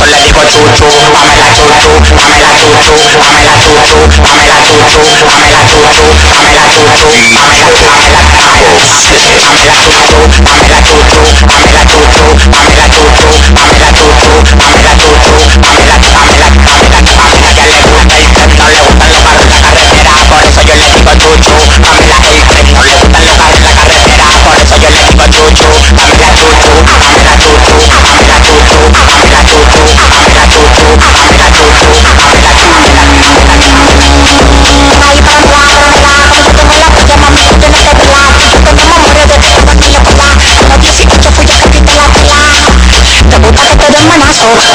So let it go choo choo, Pamela choo choo, Pamela choo choo, Pamela choo choo, Pamela choo choo, Pamela choo choo, Pamela choo choo, Pamela choo choo.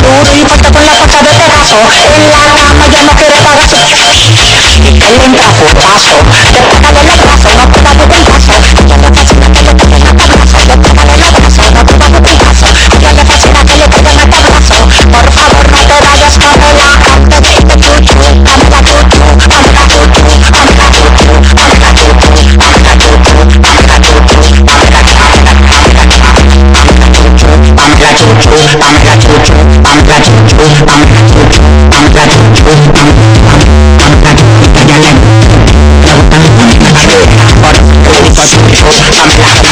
Duro y fuerte con la fuerza de este pedazo En la cama ya no quiere pagar su Y que le I'm in a